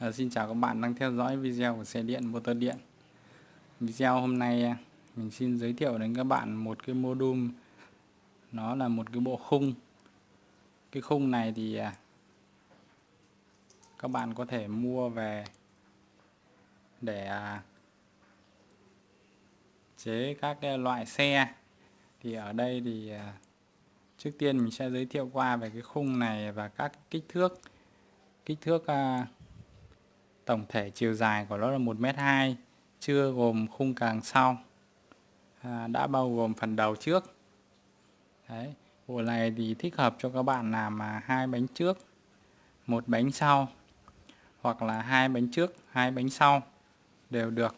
À, xin chào các bạn đang theo dõi video của xe điện motor điện. Video hôm nay à, mình xin giới thiệu đến các bạn một cái module. Nó là một cái bộ khung. Cái khung này thì à, các bạn có thể mua về để à, chế các cái loại xe. Thì ở đây thì trước tiên mình sẽ giới thiệu qua về cái khung này và các kích thước. Kích thước tổng thể chiều dài của nó là 1m2 chưa gồm khung càng sau. À, đã bao gồm phần đầu trước. Đấy, bộ này thì thích hợp cho các bạn làm mà hai bánh trước một bánh sau hoặc là hai bánh trước hai bánh sau đều được.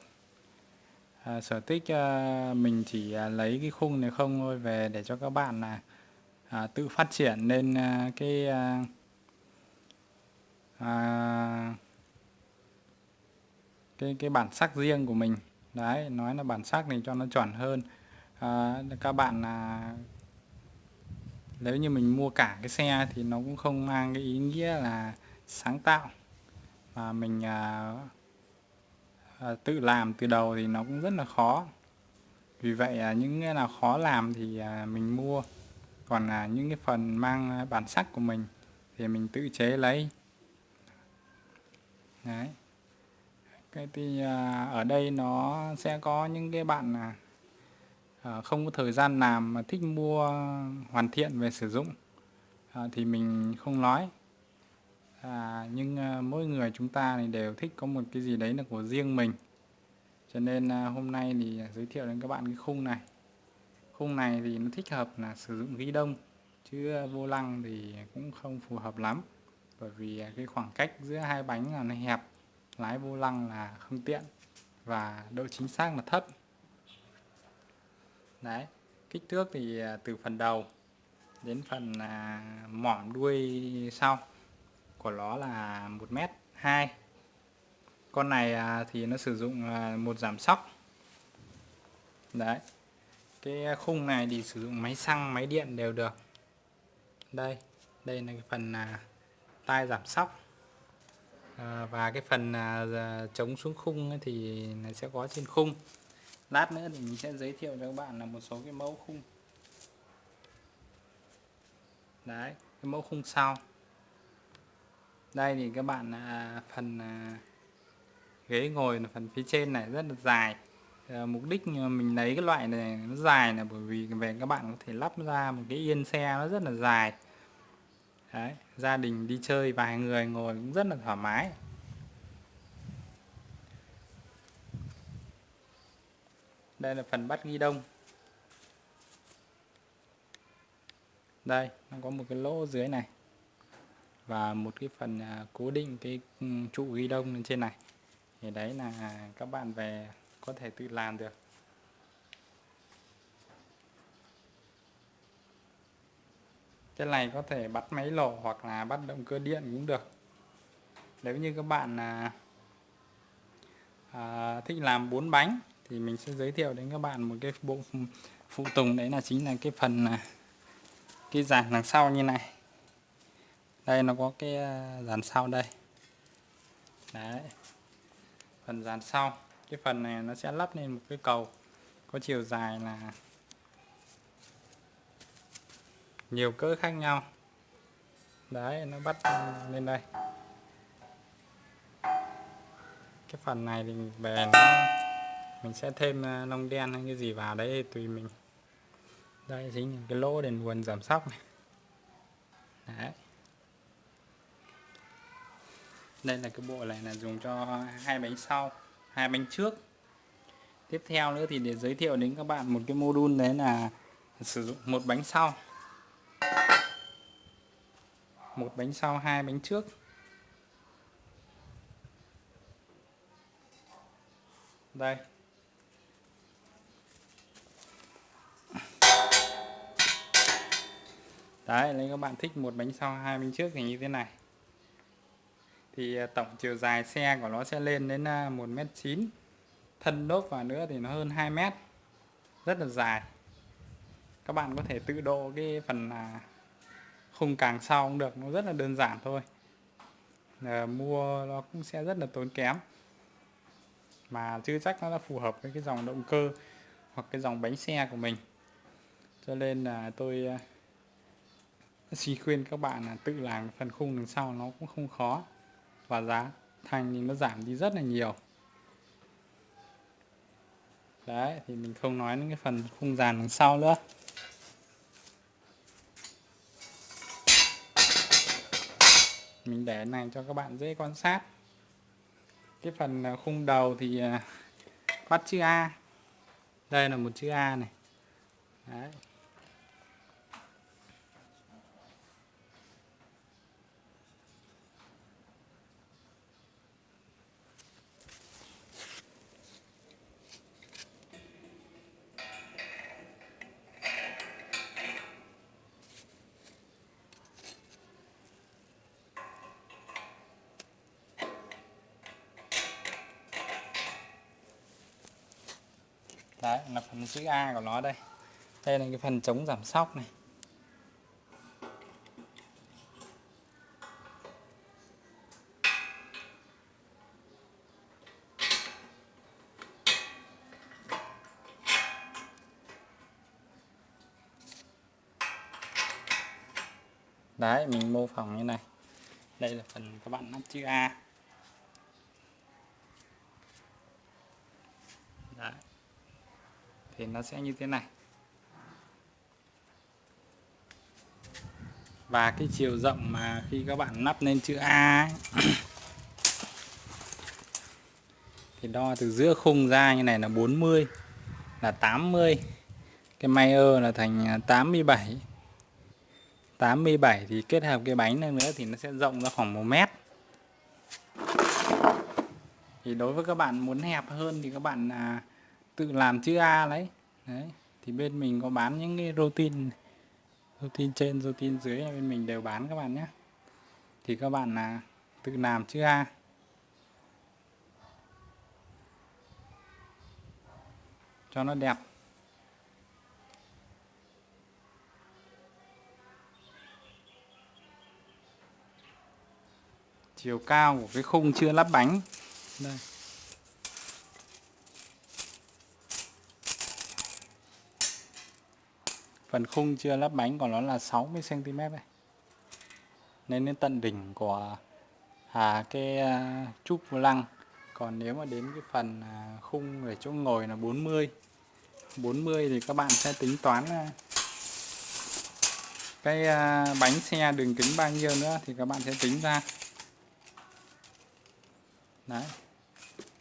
À, sở thích à, mình chỉ à, lấy cái khung này không thôi về để cho các bạn là à, tự phát triển lên à, cái à, à, cái cái bản sắc riêng của mình. Đấy nói là bản sắc này cho nó chuẩn hơn. À, các bạn là nếu như mình mua cả cái xe thì nó cũng không mang cái ý nghĩa là sáng tạo. Mà mình à, à, tự làm từ đầu thì nó cũng rất là khó. Vì vậy à, những cái nào khó làm thì à, mình mua. Còn là những cái phần mang bản sắc của mình thì mình tự chế lấy. Đấy cái thì à, ở đây nó sẽ có những cái bạn là không có thời gian làm mà thích mua hoàn thiện về sử dụng. À, thì mình không nói. À, nhưng mỗi người chúng ta thì đều thích có một cái gì đấy là của riêng mình. Cho nên hôm nay thì giới thiệu đến các bạn cái khung này. Khung này thì nó thích hợp là sử dụng ghi đông chứ vô lăng thì cũng không phù hợp lắm. Bởi vì cái khoảng cách giữa hai bánh là nó hẹp lái vô lăng là không tiện và độ chính xác là thấp. Đấy, kích thước thì à, từ phần đầu đến phần à, mỏm đuôi sau của nó là 1 mét 2 con này à, thì nó sử dụng một giảm sóc. Đấy, cái khung này thì sử dụng máy xăng, máy điện đều được. Đây đây là cái phần tai giảm sóc à, và cái phần à, chống xuống khung thì nó sẽ có trên khung. Lát nữa thì mình sẽ giới thiệu cho các bạn là một số cái mẫu khung. Đấy cái mẫu khung sau. Đây thì các bạn à, phần à, ghế ngồi là phần phía trên này rất là dài. À, mục đích mình lấy cái loại này nó dài là bởi vì về các bạn có thể lắp ra một cái yên xe nó rất là dài. Đấy, gia đình đi chơi vài người ngồi cũng rất là thoải mái. Đây là phần bắt ghi đông. Đây nó có một cái lỗ dưới này và một cái phần à, cố định cái ừ, trụ ghi đông lên trên này. Thì đấy là các bạn về có thể tự làm được. Cái này có thể bắt máy lổ hoặc là bắt động cơ điện cũng được. Nếu như các bạn là à, thích làm bốn bánh thì mình sẽ giới thiệu đến các bạn một cái bộ phụ tùng. Đấy là chính là cái phần à, cái dàn đằng sau như này. Đây nó có cái à, dàn sau đây. Đấy. Phần dàn sau. Cái phần này nó sẽ lắp lên một cái cầu có chiều dài là nhiều cỡ khác nhau. Đấy, nó bắt lên đây. Cái phần này thì về nó, mình sẽ thêm ờ, lông đen hay cái gì vào đấy tùy mình. Đây, chính là cái lỗ đèn nguồn giảm sóc này. Đấy. Đây là cái bộ này là dùng cho hai bánh sau, hai bánh trước. Tiếp theo nữa thì để giới thiệu đến các bạn một cái module đấy là sử dụng một bánh sau một bánh sau, hai bánh trước. Đây. Đấy, nếu các bạn thích một bánh sau, hai bánh trước thì như thế này. Thì à, tổng chiều dài xe của nó sẽ lên đến à, 1m9 thân lốp vào nữa thì nó hơn 2m rất là dài. Các bạn có thể tự độ cái phần à, khung càng sau cũng được nó rất là đơn giản thôi. À, mua nó cũng sẽ rất là tốn kém. Mà chưa chắc nó đã phù hợp với cái dòng động cơ hoặc cái dòng bánh xe của mình. Cho nên là tôi ờ, xin khuyên các bạn là tự làm phần khung đằng sau nó cũng không khó. Và giá thành thì nó giảm đi rất là nhiều. Đấy thì mình không nói đến cái phần khung dàn đằng sau nữa. Mình để này cho các bạn dễ quan sát. Cái phần à, khung đầu thì à, bắt chữ A. Đây là một chữ A này. Đấy. Đấy, là phần chữ A của nó đây. Đây là cái phần chống giảm sóc này. Đấy, mình mô phỏng như này. Đây là phần các bạn nắp chữ A đấy thì nó sẽ như thế này. Và cái chiều rộng mà khi các bạn nắp lên chữ A ấy, thì đo từ giữa khung ra như này là 40 là 80 cái Mayer là thành à, 87 87 thì kết hợp cái bánh này nữa thì nó sẽ rộng ra khoảng 1 mét. Thì đối với các bạn muốn hẹp hơn thì các bạn à, tự làm chữ A đấy, đấy thì bên mình có bán những cái routine routine trên routine dưới bên mình đều bán các bạn nhé. Thì các bạn là tự làm chữ A. Cho nó đẹp. Chiều cao của cái khung chưa lắp bánh. Đây. Phần khung chưa lắp bánh của nó là 60 cm này nên đến tận đỉnh của à, cái à, trúc lăng. Còn nếu mà đến cái phần à, khung để chỗ ngồi là 40 40 thì các bạn sẽ tính toán à, cái à, bánh xe đường kính bao nhiêu nữa thì các bạn sẽ tính ra. Đấy.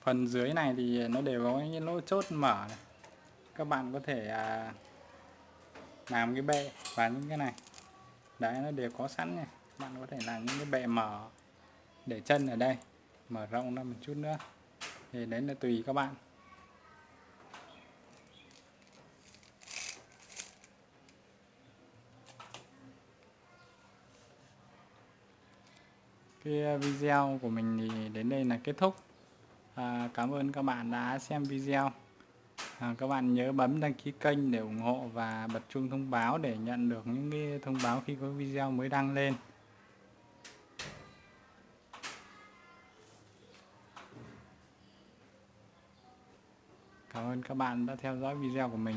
Phần dưới này thì nó đều có những lỗ chốt mở này. các bạn có thể à, làm cái bệ và những cái này. Đấy nó đều có sẵn này bạn có thể làm những cái bệ mở để chân ở đây mở rộng ra một chút nữa. Thì đấy là tùy các bạn. Cái video của mình thì đến đây là kết thúc. À, cảm ơn các bạn đã xem video à, các bạn nhớ bấm đăng ký kênh để ủng hộ và bật chuông thông báo để nhận được những cái thông báo khi có video mới đăng lên. Cảm ơn các bạn đã theo dõi video của mình.